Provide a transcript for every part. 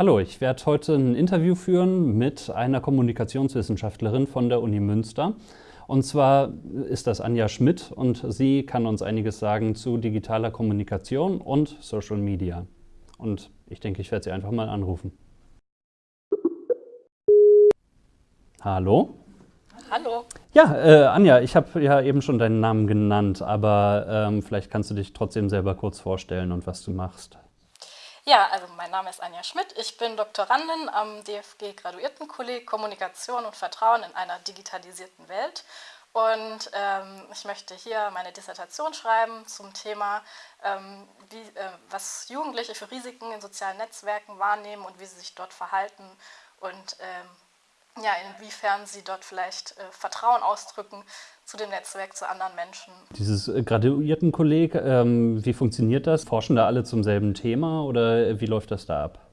Hallo, ich werde heute ein Interview führen mit einer Kommunikationswissenschaftlerin von der Uni Münster. Und zwar ist das Anja Schmidt und sie kann uns einiges sagen zu digitaler Kommunikation und Social Media. Und ich denke, ich werde sie einfach mal anrufen. Hallo? Hallo. Ja, äh, Anja, ich habe ja eben schon deinen Namen genannt, aber ähm, vielleicht kannst du dich trotzdem selber kurz vorstellen und was du machst. Ja, also mein Name ist Anja Schmidt. Ich bin Doktorandin am DFG Graduiertenkolleg Kommunikation und Vertrauen in einer digitalisierten Welt. Und ähm, ich möchte hier meine Dissertation schreiben zum Thema, ähm, wie, äh, was Jugendliche für Risiken in sozialen Netzwerken wahrnehmen und wie sie sich dort verhalten und ähm, ja, inwiefern sie dort vielleicht äh, Vertrauen ausdrücken zu dem Netzwerk, zu anderen Menschen. Dieses äh, Graduiertenkolleg, ähm, wie funktioniert das? Forschen da alle zum selben Thema oder wie läuft das da ab?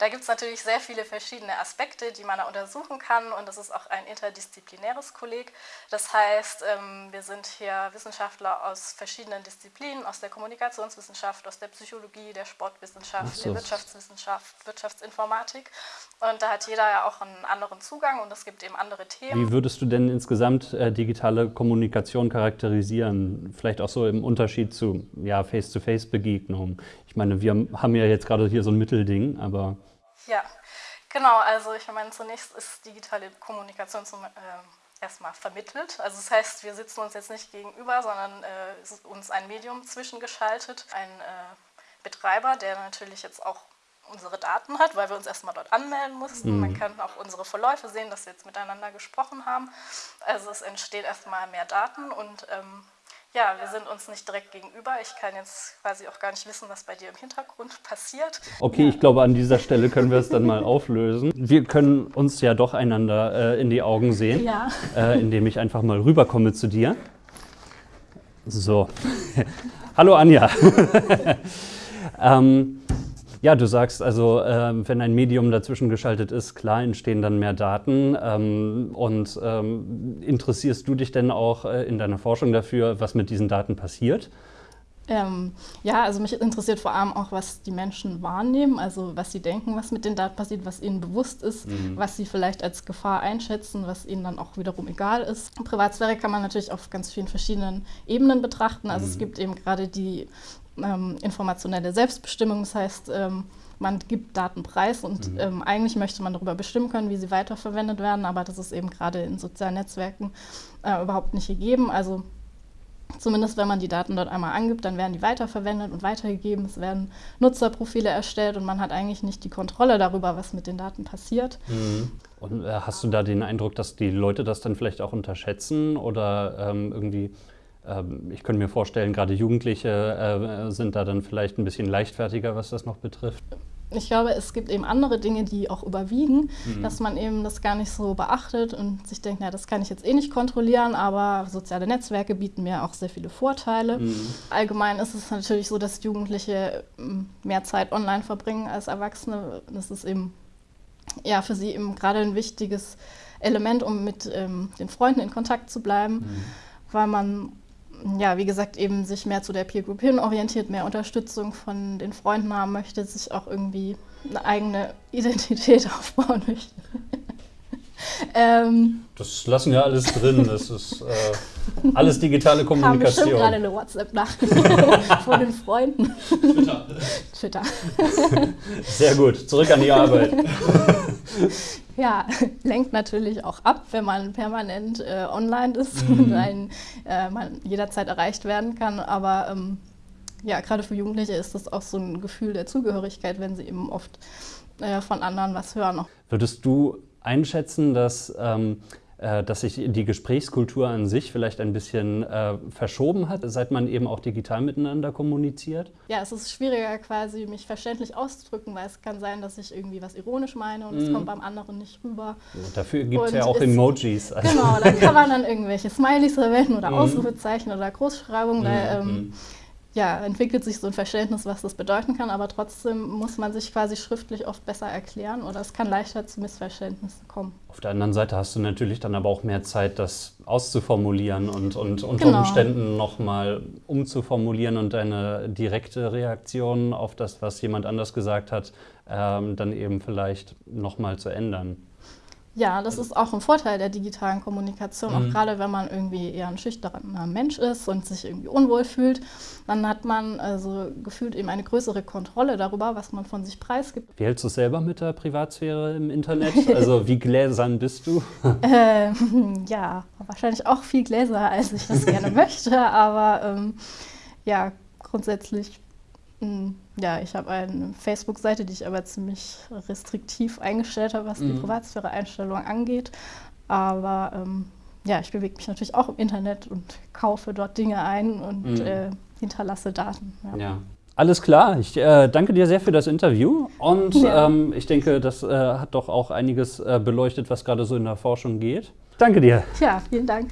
Da gibt es natürlich sehr viele verschiedene Aspekte, die man da untersuchen kann und das ist auch ein interdisziplinäres Kolleg. Das heißt, ähm, wir sind hier Wissenschaftler aus verschiedenen Disziplinen, aus der Kommunikationswissenschaft, aus der Psychologie, der Sportwissenschaft, so. der Wirtschaftswissenschaft, Wirtschaftsinformatik und da hat jeder ja auch einen anderen Zugang und es gibt eben andere Themen. Wie würdest du denn insgesamt äh, digitale Kommunikation charakterisieren? Vielleicht auch so im Unterschied zu ja, Face-to-Face-Begegnungen. Ich meine, wir haben ja jetzt gerade hier so ein Mittelding, aber... Ja, genau. Also ich meine, zunächst ist digitale Kommunikation zum, äh, erstmal vermittelt. Also das heißt, wir sitzen uns jetzt nicht gegenüber, sondern äh, ist uns ein Medium zwischengeschaltet, ein äh, Betreiber, der natürlich jetzt auch unsere Daten hat, weil wir uns erstmal dort anmelden mussten. Mhm. Man kann auch unsere Verläufe sehen, dass wir jetzt miteinander gesprochen haben. Also es entstehen erstmal mehr Daten und ähm, ja, wir sind uns nicht direkt gegenüber. Ich kann jetzt quasi auch gar nicht wissen, was bei dir im Hintergrund passiert. Okay, ich glaube, an dieser Stelle können wir es dann mal auflösen. Wir können uns ja doch einander äh, in die Augen sehen, ja. äh, indem ich einfach mal rüberkomme zu dir. So. Hallo Anja. ähm, ja, du sagst also, äh, wenn ein Medium dazwischen geschaltet ist, klar entstehen dann mehr Daten. Ähm, und ähm, interessierst du dich denn auch äh, in deiner Forschung dafür, was mit diesen Daten passiert? Ähm, ja, also mich interessiert vor allem auch, was die Menschen wahrnehmen, also was sie denken, was mit den Daten passiert, was ihnen bewusst ist, mhm. was sie vielleicht als Gefahr einschätzen, was ihnen dann auch wiederum egal ist. Privatsphäre kann man natürlich auf ganz vielen verschiedenen Ebenen betrachten. Also mhm. es gibt eben gerade die ähm, informationelle Selbstbestimmung. Das heißt, ähm, man gibt Daten preis und mhm. ähm, eigentlich möchte man darüber bestimmen können, wie sie weiterverwendet werden, aber das ist eben gerade in sozialen Netzwerken äh, überhaupt nicht gegeben. Also zumindest wenn man die Daten dort einmal angibt, dann werden die weiterverwendet und weitergegeben. Es werden Nutzerprofile erstellt und man hat eigentlich nicht die Kontrolle darüber, was mit den Daten passiert. Mhm. Und äh, hast du da den Eindruck, dass die Leute das dann vielleicht auch unterschätzen oder ähm, irgendwie ich könnte mir vorstellen, gerade Jugendliche äh, sind da dann vielleicht ein bisschen leichtfertiger, was das noch betrifft. Ich glaube, es gibt eben andere Dinge, die auch überwiegen, mhm. dass man eben das gar nicht so beachtet und sich denkt, na, das kann ich jetzt eh nicht kontrollieren, aber soziale Netzwerke bieten mir auch sehr viele Vorteile. Mhm. Allgemein ist es natürlich so, dass Jugendliche ähm, mehr Zeit online verbringen als Erwachsene. Das ist eben ja, für sie eben gerade ein wichtiges Element, um mit ähm, den Freunden in Kontakt zu bleiben, mhm. weil man ja, wie gesagt, eben sich mehr zu der Peer Group hin orientiert, mehr Unterstützung von den Freunden haben möchte, sich auch irgendwie eine eigene Identität aufbauen möchte. ähm, das lassen wir alles drin. Das ist äh, alles digitale Kommunikation. Ich gerade eine WhatsApp-Nachricht von den Freunden. Twitter. Twitter. Sehr gut. Zurück an die Arbeit. Ja, lenkt natürlich auch ab, wenn man permanent äh, online ist mhm. und ein, äh, man jederzeit erreicht werden kann. Aber ähm, ja, gerade für Jugendliche ist das auch so ein Gefühl der Zugehörigkeit, wenn sie eben oft äh, von anderen was hören. Würdest du einschätzen, dass ähm, äh, dass sich die Gesprächskultur an sich vielleicht ein bisschen äh, verschoben hat, seit man eben auch digital miteinander kommuniziert? Ja, es ist schwieriger quasi, mich verständlich auszudrücken, weil es kann sein, dass ich irgendwie was ironisch meine und es mm. kommt beim anderen nicht rüber. Ja, dafür gibt es ja auch Emojis. Also. Genau, da kann man dann irgendwelche Smileys verwenden oder mm. Ausrufezeichen oder Großschreibungen. Mm. Da, ähm, ja, entwickelt sich so ein Verständnis, was das bedeuten kann, aber trotzdem muss man sich quasi schriftlich oft besser erklären oder es kann leichter zu Missverständnissen kommen. Auf der anderen Seite hast du natürlich dann aber auch mehr Zeit, das auszuformulieren und, und unter genau. Umständen nochmal umzuformulieren und deine direkte Reaktion auf das, was jemand anders gesagt hat, ähm, dann eben vielleicht nochmal zu ändern. Ja, das ist auch ein Vorteil der digitalen Kommunikation, mhm. auch gerade wenn man irgendwie eher ein schüchterner Mensch ist und sich irgendwie unwohl fühlt, dann hat man also gefühlt eben eine größere Kontrolle darüber, was man von sich preisgibt. Wie hältst du es selber mit der Privatsphäre im Internet? Also wie gläsern bist du? ähm, ja, wahrscheinlich auch viel gläser, als ich das gerne möchte, aber ähm, ja, grundsätzlich ja, ich habe eine Facebook-Seite, die ich aber ziemlich restriktiv eingestellt habe, was die mhm. Privatsphäre-Einstellung angeht. Aber ähm, ja, ich bewege mich natürlich auch im Internet und kaufe dort Dinge ein und mhm. äh, hinterlasse Daten. Ja. ja. Alles klar, ich äh, danke dir sehr für das Interview und ja. ähm, ich denke, das äh, hat doch auch einiges äh, beleuchtet, was gerade so in der Forschung geht. Danke dir. Ja, vielen Dank.